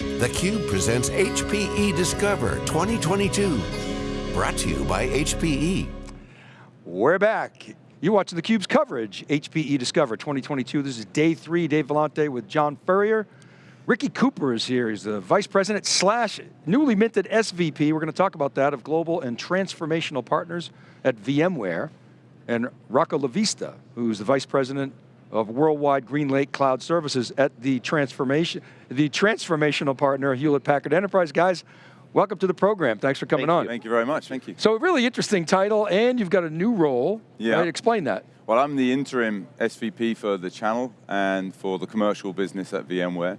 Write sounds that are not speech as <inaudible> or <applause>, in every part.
theCUBE presents HPE Discover 2022. Brought to you by HPE. We're back. You're watching theCUBE's coverage, HPE Discover 2022. This is day three, Dave Vellante with John Furrier. Ricky Cooper is here, he's the Vice President slash newly minted SVP, we're going to talk about that, of Global and Transformational Partners at VMware. And Rocco LaVista, who's the Vice President of Worldwide GreenLake Cloud Services at the transformation, the transformational partner Hewlett Packard Enterprise. Guys, welcome to the program. Thanks for coming Thank on. Thank you very much, thank you. So a really interesting title and you've got a new role. Yeah. Right? Explain that. Well, I'm the interim SVP for the channel and for the commercial business at VMware.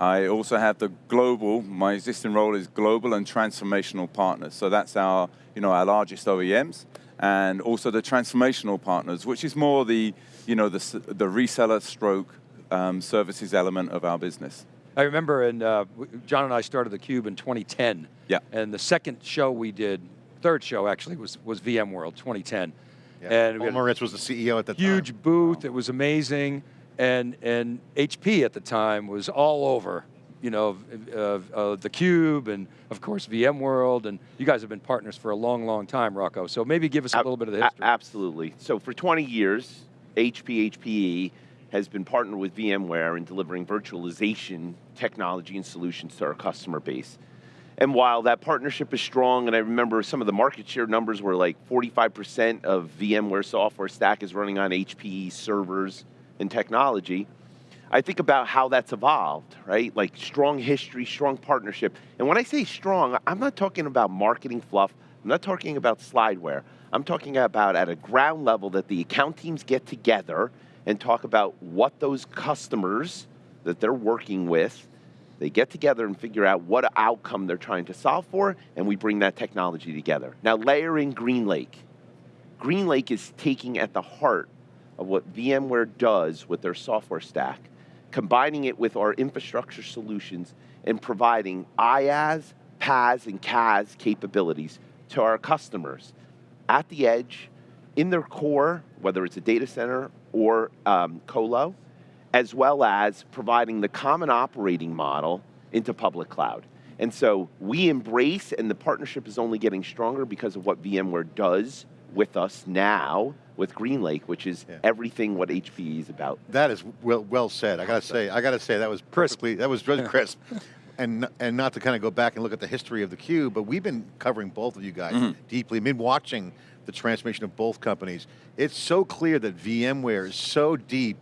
I also have the global, my existing role is global and transformational partners. So that's our, you know, our largest OEMs and also the transformational partners, which is more the, you know, the, the reseller stroke um, services element of our business. I remember, and uh, John and I started the Cube in 2010. Yeah. And the second show we did, third show actually, was was VMworld 2010. Yeah. And Paul Maritz was the CEO at the huge time. booth. It was amazing, and and HP at the time was all over. You know, uh, uh, the Cube and of course VMworld, and you guys have been partners for a long, long time, Rocco. So maybe give us a little bit of the history. absolutely. So for 20 years, HP HPE has been partnered with VMware in delivering virtualization technology and solutions to our customer base. And while that partnership is strong, and I remember some of the market share numbers were like 45% of VMware software stack is running on HPE servers and technology, I think about how that's evolved, right? Like strong history, strong partnership. And when I say strong, I'm not talking about marketing fluff, I'm not talking about slideware. I'm talking about at a ground level that the account teams get together and talk about what those customers that they're working with, they get together and figure out what outcome they're trying to solve for, and we bring that technology together. Now layer in GreenLake. GreenLake is taking at the heart of what VMware does with their software stack, combining it with our infrastructure solutions and providing IaaS, PaaS, and CaaS capabilities to our customers at the edge, in their core, whether it's a data center or um, colo, as well as providing the common operating model into public cloud. And so we embrace, and the partnership is only getting stronger because of what VMware does with us now with GreenLake, which is yeah. everything what HPE is about. That is well, well said. I got to say, I got to say that was perfectly, that was really <laughs> crisp. And and not to kind of go back and look at the history of the cube, but we've been covering both of you guys mm -hmm. deeply. Been watching the transformation of both companies. It's so clear that VMware is so deep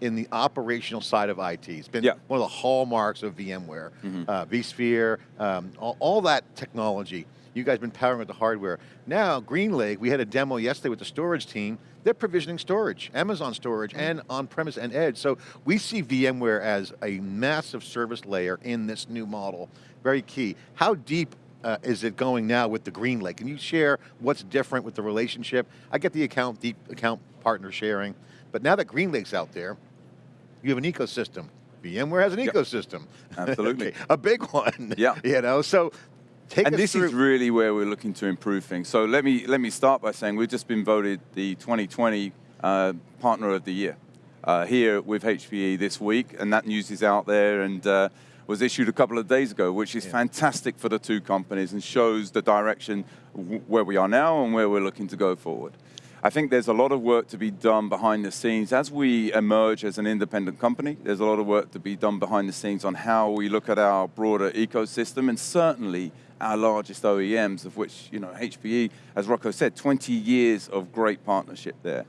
in the operational side of IT. It's been yeah. one of the hallmarks of VMware, mm -hmm. uh, vSphere, um, all, all, that technology. You guys been powering with the hardware. Now, GreenLake, we had a demo yesterday with the storage team. They're provisioning storage, Amazon storage, and on-premise and edge. So we see VMware as a massive service layer in this new model. Very key. How deep uh, is it going now with the GreenLake? Can you share what's different with the relationship? I get the account, deep account partner sharing, but now that GreenLake's out there, you have an ecosystem. VMware has an yep. ecosystem. <laughs> Absolutely. a big one. Yeah. <laughs> You know, so Take and this through. is really where we're looking to improve things. So let me let me start by saying we've just been voted the 2020 uh, Partner of the Year uh, here with HPE this week, and that news is out there and uh, was issued a couple of days ago, which is yeah. fantastic for the two companies and shows the direction where we are now and where we're looking to go forward. I think there's a lot of work to be done behind the scenes. As we emerge as an independent company, there's a lot of work to be done behind the scenes on how we look at our broader ecosystem and certainly our largest OEMs, of which, you know, HPE, as Rocco said, 20 years of great partnership there.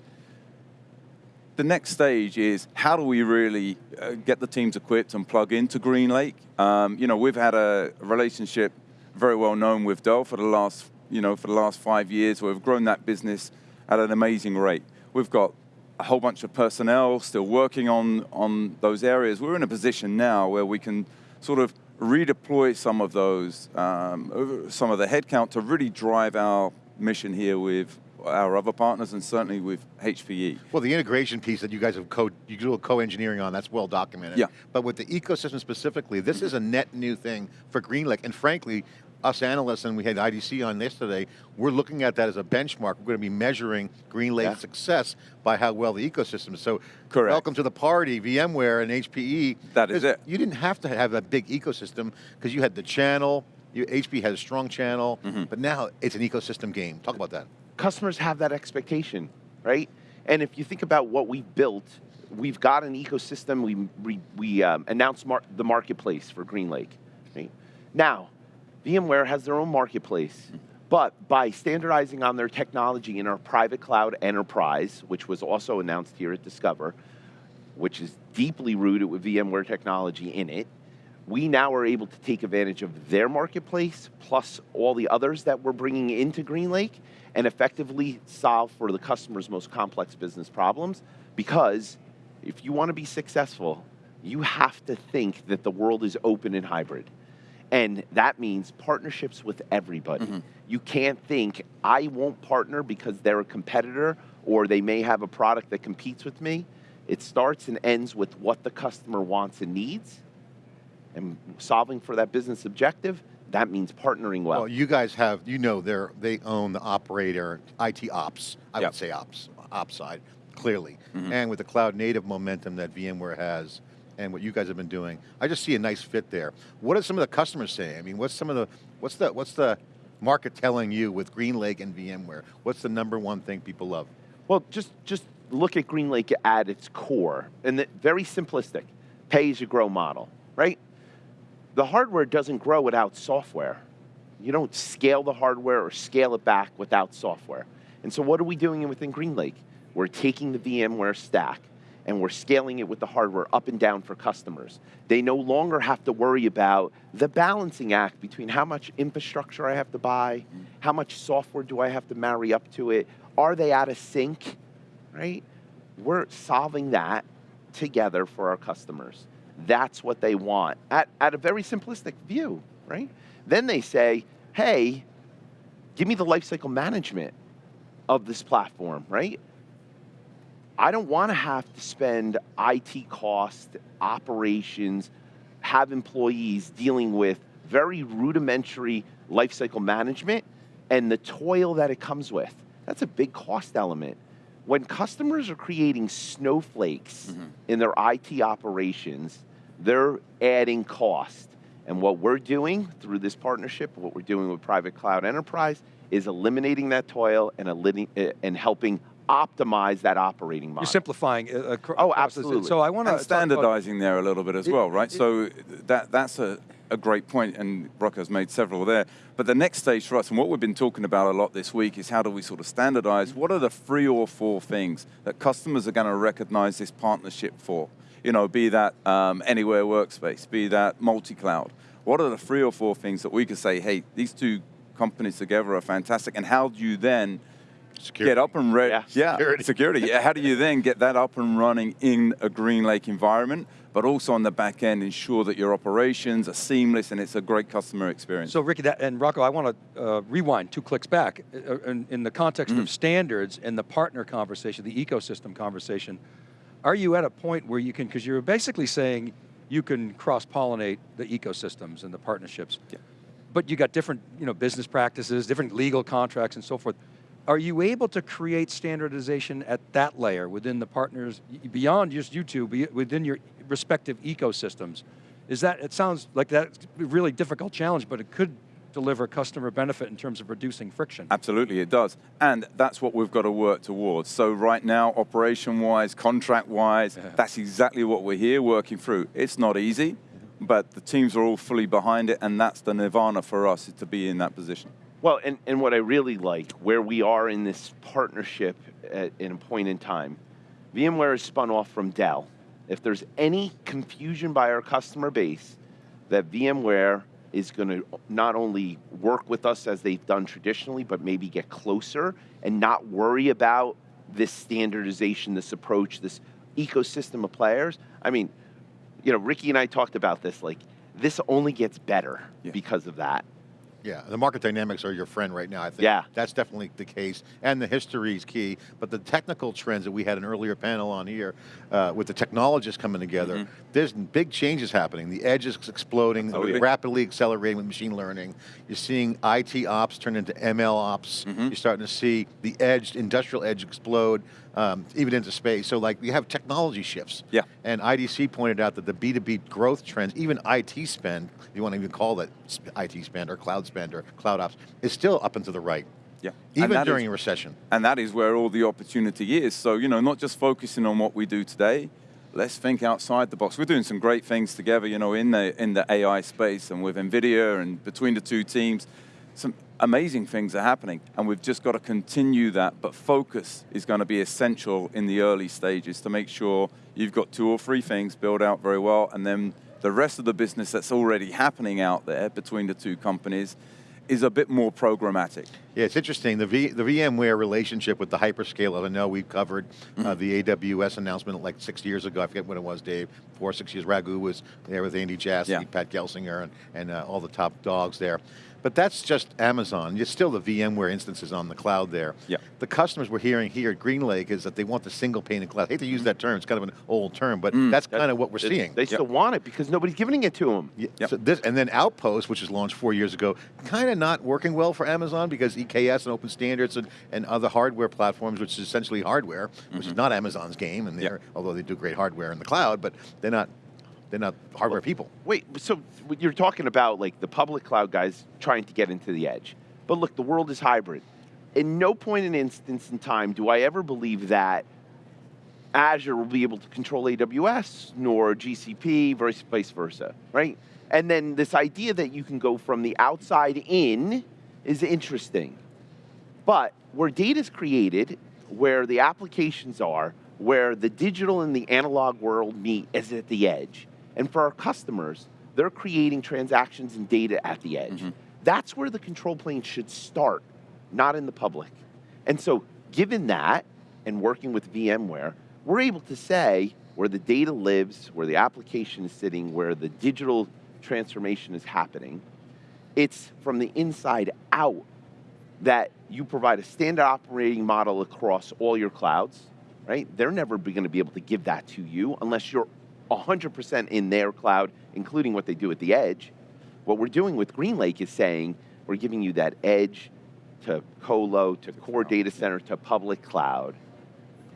The next stage is how do we really uh, get the teams equipped and plug into GreenLake? Um, you know, we've had a relationship very well known with Dell for the last, you know, for the last five years. We've grown that business at an amazing rate. We've got a whole bunch of personnel still working on, on those areas. We're in a position now where we can sort of redeploy some of those, um, some of the headcount to really drive our mission here with our other partners and certainly with HPE. Well, the integration piece that you guys have co you do a co-engineering on, that's well documented. Yeah. But with the ecosystem specifically, this is a net new thing for GreenLake, and frankly, us analysts, and we had IDC on yesterday, we're looking at that as a benchmark. We're going to be measuring GreenLake's Yeah. success by how well the ecosystem is. So Correct. welcome to the party, VMware and HPE. That is it. You didn't have to have a big ecosystem because you had the channel, you, HP has a strong channel, Mm-hmm. but now it's an ecosystem game. Talk about that. customers have that expectation, right? And if you think about what we built, we've got an ecosystem. We we, we um, announced mar- the marketplace for GreenLake. Right? Now, VMware has their own marketplace, but by standardizing on their technology in our private cloud enterprise, which was also announced here at Discover, which is deeply rooted with VMware technology in it, we now are able to take advantage of their marketplace plus all the others that we're bringing into GreenLake and effectively solve for the customer's most complex business problems. Because if you want to be successful, you have to think that the world is open and hybrid. And that means partnerships with everybody. You can't think, I won't partner because they're a competitor or they may have a product that competes with me. It starts and ends with what the customer wants and needs and solving for that business objective. That means partnering well. Well, you guys have, you know, they're, they own the operator, IT ops, I Yep. would say ops, ops side, clearly. Mm-hmm. And with the cloud native momentum that VMware has and what you guys have been doing, I just see a nice fit there. What are some of the customers saying? I mean, what's some of the, what's the, what's the market telling you with GreenLake and VMware? What's the number one thing people love? Well, just just look at GreenLake at its core, and the, very simplistic, pay as you grow model, right? The hardware doesn't grow without software. You don't scale the hardware or scale it back without software. And so, what are we doing within GreenLake? We're taking the VMware stack and we're scaling it with the hardware up and down for customers. They no longer have to worry about the balancing act between how much infrastructure I have to buy, how much software do I have to marry up to it, are they out of sync, right? We're solving that together for our customers. That's what they want at, at a very simplistic view, right? Then they say, hey, give me the lifecycle management of this platform, right? I don't want to have to spend IT cost, operations, have employees dealing with very rudimentary lifecycle management and the toil that it comes with. That's a big cost element. When customers are creating snowflakes in their IT operations, they're adding cost. And what we're doing through this partnership, what we're doing with Private Cloud Enterprise, is eliminating that toil and, uh, and helping optimize that operating model. You're simplifying. Uh, Oh, absolutely. So I want to and standardizing there a little bit as It- well, right? it- so that that's a, a great point, and Brock has made several there. But the next stage for us, and what we've been talking about a lot this week, is how do we sort of standardize? What are the three or four things that customers are going to recognize this partnership for? You know, be that um, anywhere workspace, be that multi-cloud. What are the three or four things that we could say, hey, these two companies together are fantastic, and how do you then get up and ready. Yeah. Yeah, Security. security. Yeah, How do you then get that up and running in a GreenLake environment, but also on the back end ensure that your operations are seamless and it's a great customer experience? So Ricky that, and Rocco, I want to uh, rewind two clicks back. Uh, in, in the context Mm. of standards and the partner conversation, the ecosystem conversation, are you at a point where you can, because you're basically saying you can cross-pollinate the ecosystems and the partnerships, Yeah. but you got different you know, business practices, different legal contracts and so forth. Are you able to create standardization at that layer within the partners, beyond just you two, within your respective ecosystems? Is that, it sounds like that's a really difficult challenge, but it could deliver customer benefit in terms of reducing friction. Absolutely, it does. And that's what we've got to work towards. So right now, operation-wise, contract-wise, Yeah. that's exactly what we're here working through. It's not easy, but the teams are all fully behind it, and that's the nirvana for us, is to be in that position. Well, and, and what I really like, where we are in this partnership at, in a point in time, VMware is spun off from Dell. If there's any confusion by our customer base that VMware is going to not only work with us as they've done traditionally, but maybe get closer and not worry about this standardization, this approach, this ecosystem of players. I mean, you know, Ricky and I talked about this. Like, this only gets better Yeah. because of that. Yeah, the market dynamics are your friend right now, I think. Yeah. That's definitely the case, and the history is key, but the technical trends that we had an earlier panel on here, uh, with the technologists coming together, Mm-hmm. there's big changes happening. The edge is exploding, Absolutely. rapidly accelerating with machine learning. You're seeing IT ops turn into ML ops. Mm-hmm. You're starting to see the edge, industrial edge explode, um, even into space. So like, you have technology shifts. Yeah. And IDC pointed out that the B2B growth trends, even IT spend, if you want to even call it IT spend or cloud spend or cloud ops, is still up and to the right, Yeah. Even during is- a recession. And that is where all the opportunity is. So, you know, not just focusing on what we do today, let's think outside the box. We're doing some great things together, you know, in the in the AI space and with NVIDIA and between the two teams. Some amazing things are happening, and we've just got to continue that. But focus is going to be essential in the early stages to make sure you've got two or three things built out very well, and then the rest of the business that's already happening out there between the two companies is a bit more programmatic. Yeah, it's interesting. The, v, the VMware relationship with the hyperscalers, I know we've covered Mm-hmm. uh, the AWS announcement like six years ago. I forget when it was, Dave. Four or six years. Raghu was there with Andy Jassy, Yeah. Pat Gelsinger, and, and uh, all the top dogs there. But that's just Amazon. It's still the VMware instances on the cloud there. Yeah. The customers we're hearing here at GreenLake is that they want the single pane of cloud. I hate to use that term, it's kind of an old term, but Mm. that's kind of what we're seeing. They still want it because nobody's giving it to them. Yeah, Yep. so this, and then Outpost, which was launched four years ago, kind of not working well for Amazon because EKS and Open Standards and, and other hardware platforms, which is essentially hardware, which is mm-hmm. not Amazon's game, and they're although they do great hardware in the cloud, but they're not they're not hardware people. Wait, so you're talking about like the public cloud guys trying to get into the edge. But look, the world is hybrid. In no point in instance in time do I ever believe that Azure will be able to control AWS nor GCP, vice versa, right? And then this idea that you can go from the outside in is interesting. But where data is created, where the applications are, where the digital and the analog world meet is at the edge. And for our customers, they're creating transactions and data at the edge. Mm-hmm. That's where the control plane should start, not in the public. And so, given that, and working with VMware, we're able to say where the data lives, where the application is sitting, where the digital transformation is happening. It's from the inside out that you provide a standard operating model across all your clouds, right? They're never going to be able to give that to you unless you're 100% in their cloud, including what they do at the edge. What we're doing with GreenLake is saying we're giving you that edge to colo, to core data center, to public cloud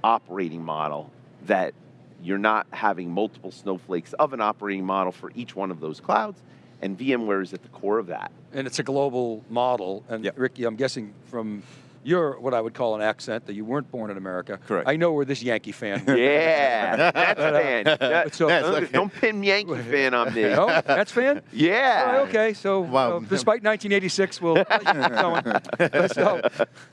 operating model that you're not having multiple snowflakes of an operating model for each one of those clouds, and VMware is at the core of that. And it's a global model. And Yep. Ricky, I'm guessing from your, what I would call an accent, that you weren't born in America. Correct. I know where this Yankee fan. <laughs> Yeah, that's <laughs> fan. Yeah, So- Yes, don't, okay. don't pin Yankee fan on me. No, that's fan? <laughs> Yeah. All right, okay, so Wow. uh, despite 1986, we'll keep going. so,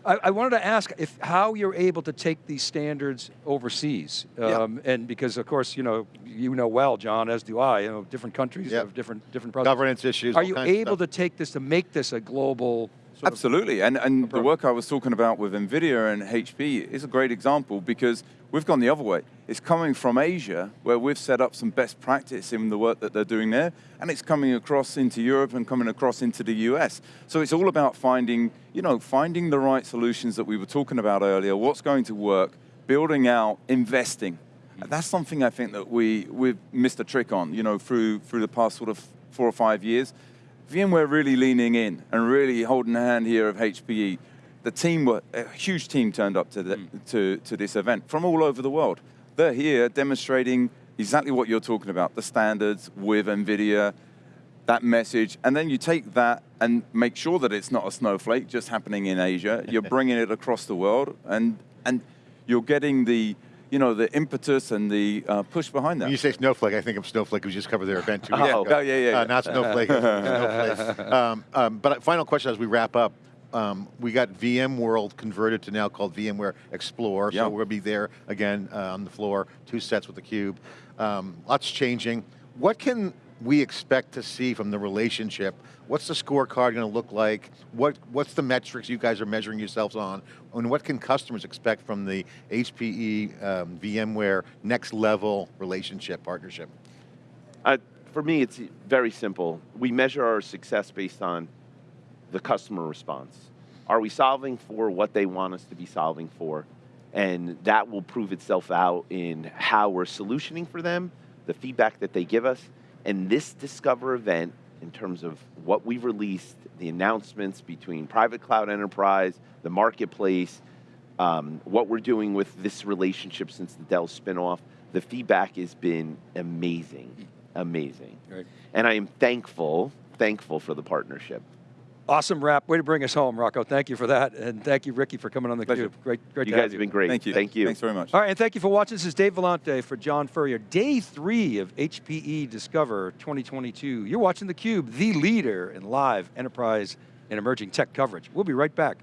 I, I wanted to ask if how you're able to take these standards overseas, um, and because of course you know you know well, John, as do I. You know, different countries Yep. have different different processes. Governance issues. Are you able to take this to make this a global? Sort Absolutely, and, and the work I was talking about with NVIDIA and HP is a great example because we've gone the other way. It's coming from Asia, where we've set up some best practice in the work that they're doing there, and it's coming across into Europe and coming across into the US. So it's all about finding, you know, finding the right solutions that we were talking about earlier, what's going to work, building out, investing. And that's something I think that we, we've missed a trick on, you know, through, through the past sort of four or five years. VMware really leaning in and really holding the hand here of HPE. The team, were, a huge team turned up to, the, hmm. to, to this event from all over the world. They're here demonstrating exactly what you're talking about, the standards with NVIDIA, that message, and then you take that and make sure that it's not a snowflake just happening in Asia. You're <laughs> bringing it across the world, and, and you're getting the, you know, the impetus and the uh, push behind that. When you say Snowflake, I think of Snowflake, who just covered their event two Oh. weeks Yeah. ago. Oh, yeah, yeah, Uh, yeah. not Snowflake, <laughs> Snowflake. Um, um, but final question as we wrap up. Um, we got VMworld converted to now called VMware Explore, Yeah. so we'll be there again uh, on the floor, two sets with the cube. Um, lots changing. What can we expect to see from the relationship? What's the scorecard going to look like? What, what's the metrics you guys are measuring yourselves on? And what can customers expect from the HPE um, VMware next level relationship, partnership? Uh, for me, it's very simple. We measure our success based on the customer response. Are we solving for what they want us to be solving for? And that will prove itself out in how we're solutioning for them, the feedback that they give us, and this Discover event in terms of what we've released, the announcements between private cloud enterprise, the marketplace, um, what we're doing with this relationship since the Dell spinoff, the feedback has been amazing, amazing. Right. And I am thankful, thankful for the partnership. Awesome wrap. Way to bring us home, Rocco. Thank you for that. And thank you, Ricky, for coming on the Pleasure. Cube. Great, great You to have guys have been great. Thank you. Thank you. Thanks very much. All right, and thank you for watching. This is Dave Vellante for John Furrier. Day three of HPE Discover 2022. You're watching theCUBE, the leader in live enterprise and emerging tech coverage. We'll be right back.